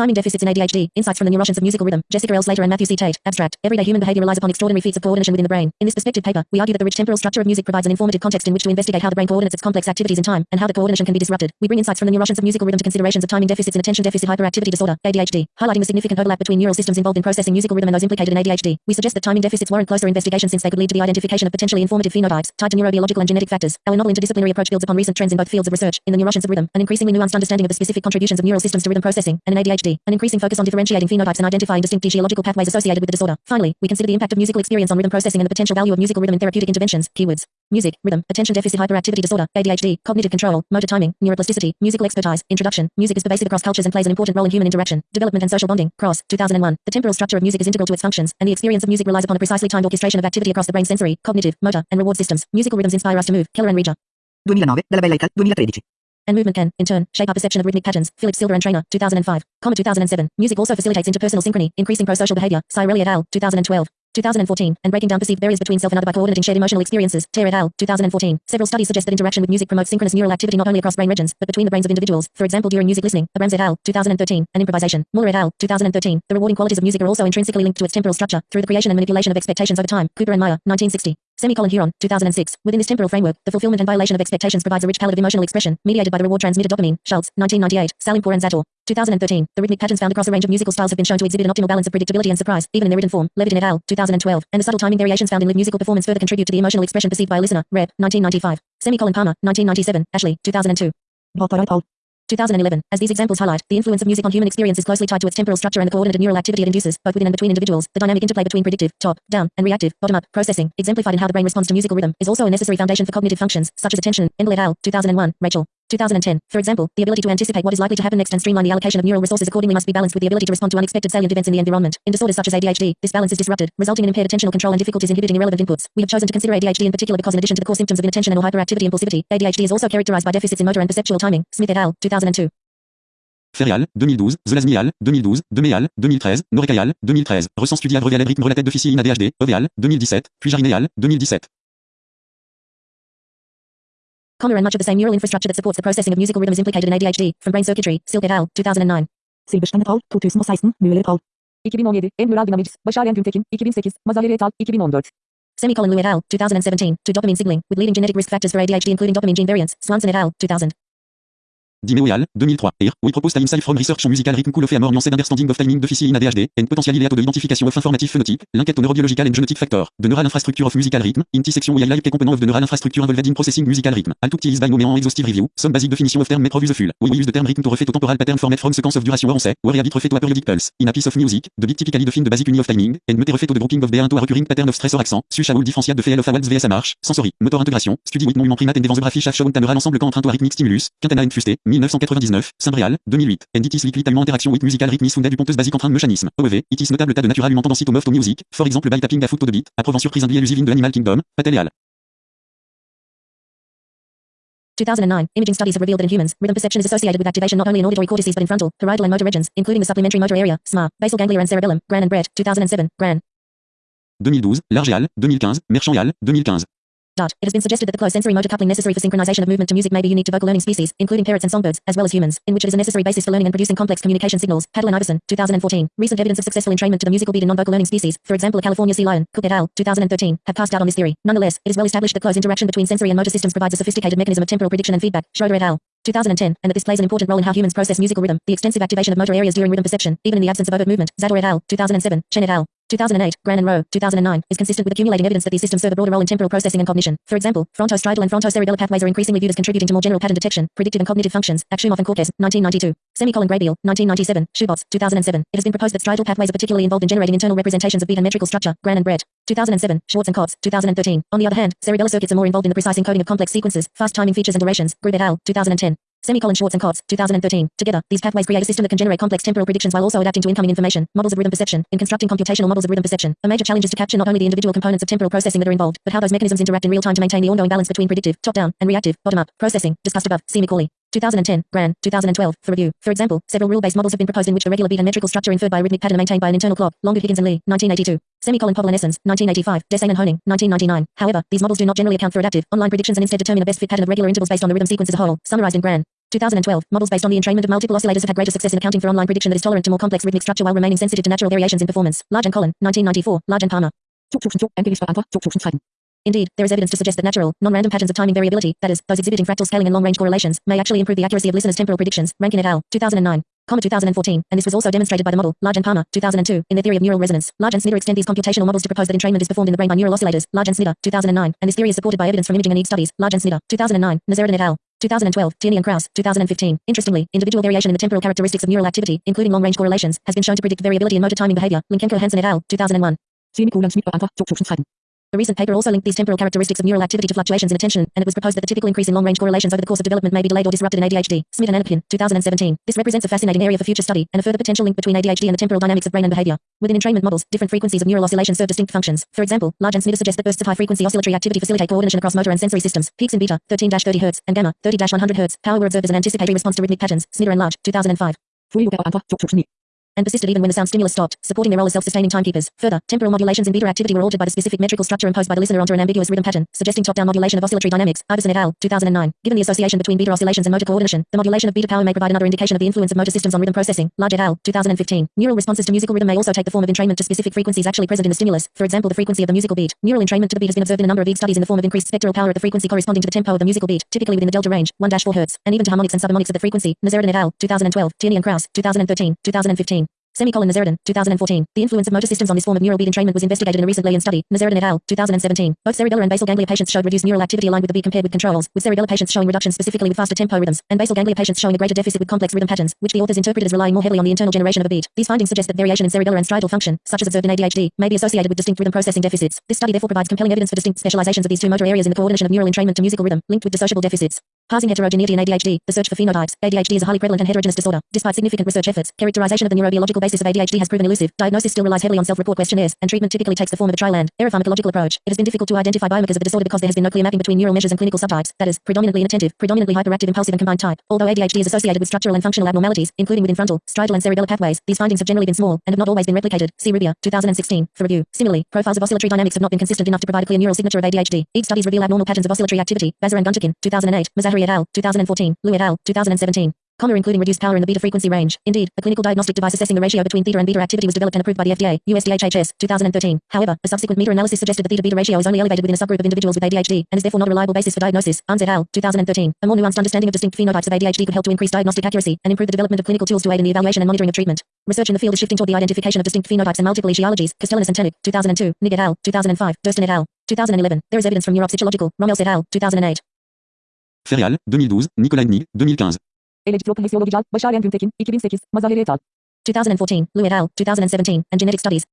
Timing deficits in ADHD. Insights from the neuroscience of musical rhythm. Jessica L. Slater and Matthew C. Tate. Abstract. Everyday human behavior relies upon extraordinary feats of coordination within the brain. In this perspective paper, we argue that the rich temporal structure of music provides an informative context in which to investigate how the brain coordinates its complex activities in time, and how the coordination can be disrupted. We bring insights from the neuroscience of musical rhythm to considerations of timing deficits and attention deficit hyperactivity disorder, ADHD, highlighting the significant overlap between neural systems involved in processing musical rhythm and those implicated in ADHD. We suggest that timing deficits warrant closer investigation since they could lead to the identification of potentially informative phenotypes tied to neurobiological and genetic factors. Our novel interdisciplinary approach builds upon recent trends in both fields of research, in the neuroscience of rhythm, an increasingly nuanced understanding of the specific contributions of neural systems to rhythm processing, and in ADHD, an increasing focus on differentiating phenotypes and identifying distinct physiological pathways associated with the disorder. Finally, we consider the impact of musical experience on rhythm processing and the potential value of musical rhythm in therapeutic interventions. Keywords: music, rhythm, attention deficit hyperactivity disorder, ADHD, cognitive control, motor timing, neuroplasticity, musical expertise, introduction. Music is pervasive across cultures and plays an important role in human interaction, development and social bonding. Cross, 2001. The temporal structure of music is integral to its functions, and the experience of music relies upon a precisely timed orchestration of activity across the brain's sensory, cognitive, motor, and reward systems. Musical rhythms inspire us to move. Keller and Regia. 2009, dalla Bella Età, 2013. And movement can, in turn, shape our perception of rhythmic patterns. Phillips-Silver and Trainor, 2005. Comma 2007. Music also facilitates interpersonal synchrony, increasing prosocial behavior. Cirelli et al. 2012. 2014, and breaking down perceived barriers between self and other by coordinating shared emotional experiences. Ter et al. 2014. Several studies suggest that interaction with music promotes synchronous neural activity not only across brain regions, but between the brains of individuals. For example, during music listening. Abrams et al. 2013. And improvisation. Muller et al. 2013. The rewarding qualities of music are also intrinsically linked to its temporal structure through the creation and manipulation of expectations over time. Cooper and Meyer, 1960. Semicolon Huron, 2006. Within this temporal framework, the fulfillment and violation of expectations provides a rich palette of emotional expression, mediated by the reward transmitter dopamine. Schultz, 1998. Salimpoor and Zatorre, 2013. The rhythmic patterns found across a range of musical styles have been shown to exhibit an optimal balance of predictability and surprise, even in their written form. Levitin et al. 2012. And the subtle timing variations found in live musical performance further contribute to the emotional expression perceived by a listener. Repp. 1995. Semicolon Palmer, 1997. Ashley, 2002. Bottar et al. 2011. As these examples highlight, the influence of music on human experience is closely tied to its temporal structure and the coordinated neural activity it induces, both within and between individuals. The dynamic interplay between predictive, top, down, and reactive, bottom up, processing, exemplified in how the brain responds to musical rhythm, is also a necessary foundation for cognitive functions, such as attention. Engel et al. 2001. Rachel. 2010. For example, the ability to anticipate what is likely to happen next and streamline the allocation of neural resources accordingly must be balanced with the ability to respond to unexpected salient events in the environment. In disorders such as ADHD, this balance is disrupted, resulting in impaired attentional control and difficulties inhibiting irrelevant inputs. We have chosen to consider ADHD in particular because in addition to the core symptoms of inattention and or hyperactivity impulsivity, ADHD is also characterized by deficits in motor and perceptual timing. Smith et al. 2002. Ferrial, 2012, Zelaznial, 2012, Deméal, 2013, Norekayal, 2013, Ressent Studia Brevial Rythme Related d'Officie in ADHD, EVEAL, 2017, puis Jarinéal, 2017. Comma and much of the same neural infrastructure that supports the processing of musical rhythm is implicated in ADHD, from brain circuitry, Silk et al., 2009. Silberstein et al. 2016, Müller et al. 2017, En Neural Dynamics, Başar Güntekin, 2008, Mazaheri et al. 2014. Semicolon Liu et al., 2017, to dopamine signaling, with leading genetic risk factors for ADHD including dopamine gene variants, Swanson et al., 2000. Dimeoyal, 2003. Here, we propose time from research on musical rhythm cool of a more nuanced understanding of timing deficit in ADHD, and potential layout de identification of informative phenotype, linked to neurobiological and genetic factor, the neural infrastructure of musical rhythm, intersection we highlight component of the neural infrastructure involved in processing musical rhythm. Took is by no exhaustive review, some basic definition of term may prove useful. We use the term rhythm to refer to temporal pattern formed from sequence of duration where on sait, where a bit refer to a periodic pulse. In a piece of music, the beat typically define the basic unit of timing, and mete refer to the grouping of bear into a recurring pattern of stress or accent, such a differentiate de of a vs a marche, sensory, motor intégration, study with mouvement primate and the ensemble quand un rythmique stimulus, quintana and fusté, 1999, Saint-Bréal, 2008. And it is likely time interaction with musical rhythm is founded du ponteuse basic entrain de mécanisme. OEV, it is notable tas de natural human tendency to move to music, for example by tapping a foot to the beat, approuvant surprise and elusive in the animal kingdom, Patel et al. 2009, imaging studies have revealed that in humans, rhythm perception is associated with activation not only in auditory cortices but in frontal, parietal and motor regions, including the supplementary motor area, SMA, basal ganglia and cerebellum, Gran and Brett, 2007, Gran. 2012, Largeal, 2015, Merchant et al., 2015. Dot. It has been suggested that the close sensory motor coupling necessary for synchronization of movement to music may be unique to vocal learning species, including parrots and songbirds, as well as humans, in which it is a necessary basis for learning and producing complex communication signals. Patel and Iversen, 2014. Recent evidence of successful entrainment to the musical beat in non-vocal learning species, for example a California sea lion, Cook et al., 2013, have cast doubt on this theory. Nonetheless, it is well established that close interaction between sensory and motor systems provides a sophisticated mechanism of temporal prediction and feedback. Schroeder et al. 2010, and that this plays an important role in how humans process musical rhythm, the extensive activation of motor areas during rhythm perception, even in the absence of overt movement. Zatorre et al. 2007, Chen et al. 2008, Grahn and Rowe, 2009, is consistent with accumulating evidence that these systems serve a broader role in temporal processing and cognition. For example, frontostriatal and frontocerebellar pathways are increasingly viewed as contributing to more general pattern detection, predictive and cognitive functions. Akshumov and Cortez, 1992. Semicolon Graybiel, 1997. Schubotz, 2007. It has been proposed that striatal pathways are particularly involved in generating internal representations of beat and metrical structure. Grahn and Brett, 2007. Schwartze and Kotz, 2013. On the other hand, cerebellar circuits are more involved in the precise encoding of complex sequences, fast timing features and durations. Grube et al., 2010. Semicolon Schwartze and Kotz, 2013. Together, these pathways create a system that can generate complex temporal predictions while also adapting to incoming information. Models of rhythm perception. In constructing computational models of rhythm perception, a major challenge is to capture not only the individual components of temporal processing that are involved, but how those mechanisms interact in real time to maintain the ongoing balance between predictive, top-down, and reactive, bottom-up, processing, discussed above. See. 2010, Grahn, 2012, for review. For example, several rule-based models have been proposed in which the regular beat and metrical structure inferred by a rhythmic pattern maintained by an internal clock. Longwood, Higgins and Lee, 1982. Semicolon Povel and Essens, 1985. Desain and Honing, 1999. However, these models do not generally account for adaptive, online predictions and instead determine a best fit pattern of regular intervals based on the rhythm sequence as a whole. Summarized in Grahn. 2012. Models based on the entrainment of multiple oscillators have had greater success in accounting for online prediction that is tolerant to more complex rhythmic structure while remaining sensitive to natural variations in performance. Large and Kolen, 1994. Large and Palmer. 2002. Enkelista Antra. 2013. Indeed, there is evidence to suggest that natural, non-random patterns of timing variability, that is, those exhibiting fractal scaling and long-range correlations, may actually improve the accuracy of listeners' temporal predictions. Rankin et al. 2009. Comma 2014, and this was also demonstrated by the model, Large and Palmer, 2002, in their theory of neural resonance. Large and Snyder extend these computational models to propose that entrainment is performed in the brain by neural oscillators, Large and Snyder, 2009, and this theory is supported by evidence from imaging and EEG studies, Large and Snyder, 2009, Nozaradan et al. 2012, Tierney and Kraus, 2015. Interestingly, individual variation in the temporal characteristics of neural activity, including long-range correlations, has been shown to predict variability in motor timing behavior. Linkenkaer-Hansen et al. 2001. Semikolon Smidt og andre. 2013. A recent paper also linked these temporal characteristics of neural activity to fluctuations in attention, and it was proposed that the typical increase in long-range correlations over the course of development may be delayed or disrupted in ADHD. Smith and Anapkin, 2017. This represents a fascinating area for future study, and a further potential link between ADHD and the temporal dynamics of brain and behavior. Within entrainment models, different frequencies of neural oscillation serve distinct functions. For example, Large and Snyder suggest that bursts of high-frequency oscillatory activity facilitate coordination across motor and sensory systems. Peaks in beta, 13-30 Hz, and gamma, 30-100 Hz. Power were observed as an anticipatory response to rhythmic patterns. Snyder and Large, 2005 Fuglio og andre. 2009. and persisted even when the sound stimulus stopped, supporting their role as self-sustaining timekeepers. Further, temporal modulations in beta activity were altered by the specific metrical structure imposed by the listener onto an ambiguous rhythm pattern, suggesting top-down modulation of oscillatory dynamics. Iversen et al. 2009. Given the association between beta oscillations and motor coordination, the modulation of beta power may provide another indication of the influence of motor systems on rhythm processing. Large et al. 2015. Neural responses to musical rhythm may also take the form of entrainment to specific frequencies actually present in the stimulus. For example, the frequency of the musical beat. Neural entrainment to the beat has been observed in a number of studies in the form of increased spectral power at the frequency corresponding to the tempo of the musical beat, typically within the delta range, 1-4 Hz, and even to harmonics and subharmonics of the frequency. Nozaradan et al. 2012. Tierney and Kraus. 2013. 2015. Semicolon Nozaradan, 2014. The influence of motor systems on this form of neural beat entrainment was investigated in a recent Leyen study. Nozaradan et al. 2017. Both cerebellar and basal ganglia patients showed reduced neural activity aligned with the beat compared with controls, with cerebellar patients showing reduction specifically with faster tempo rhythms, and basal ganglia patients showing a greater deficit with complex rhythm patterns, which the authors interpreted as relying more heavily on the internal generation of a beat. These findings suggest that variation in cerebellar and striatal function, such as observed in ADHD, may be associated with distinct rhythm processing deficits. This study therefore provides compelling evidence for distinct specializations of these two motor areas in the coordination of neural entrainment to musical rhythm, linked with dissociable deficits. Parsing heterogeneity in ADHD, the search for phenotypes. ADHD is a highly prevalent and heterogeneous disorder. Despite significant research efforts, characterization of the neurobiological basis of ADHD has proven elusive. Diagnosis still relies heavily on self-report questionnaires, and treatment typically takes the form of a trial and error pharmacological approach. It has been difficult to identify biomarkers of the disorder because there has been no clear mapping between neural measures and clinical subtypes, that is, predominantly inattentive, predominantly hyperactive, impulsive, and combined type. Although ADHD is associated with structural and functional abnormalities, including within frontal, striatal, and cerebellar pathways, these findings have generally been small and have not always been replicated. See Rubia, 2016, for review. Similarly, profiles of oscillatory dynamics have not been consistent enough to provide a clear neural signature of ADHD. Each studies reveal abnormal patterns of oscillatory activity. Başar and Güntekin, 2008, Mazaheri et al., 2014, Liu et al., 2017. Comma including reduced power in the beta frequency range. Indeed, a clinical diagnostic device assessing the ratio between theta and beta activity was developed and approved by the FDA, USDHHS, 2013. However, a subsequent meta analysis suggested the theta-beta ratio is only elevated within a subgroup of individuals with ADHD, and is therefore not a reliable basis for diagnosis. Arns et al., 2013. A more nuanced understanding of distinct phenotypes of ADHD could help to increase diagnostic accuracy and improve the development of clinical tools to aid in the evaluation and monitoring of treatment. Research in the field is shifting toward the identification of distinct phenotypes and multiple etiologies. Castellanos and Tannock, 2002. Nigg et al., 2005. Durston et al., 2011. There is evidence from neuropsychological. Rommelse et al., 2008. Ferial, 2012, Nicolas Nig, 2015. Elektrokinesiologi Başaryen Güntekin, 2008. Mazaheri et al. 2014, Liu et al., 2017, and Genetic Studies.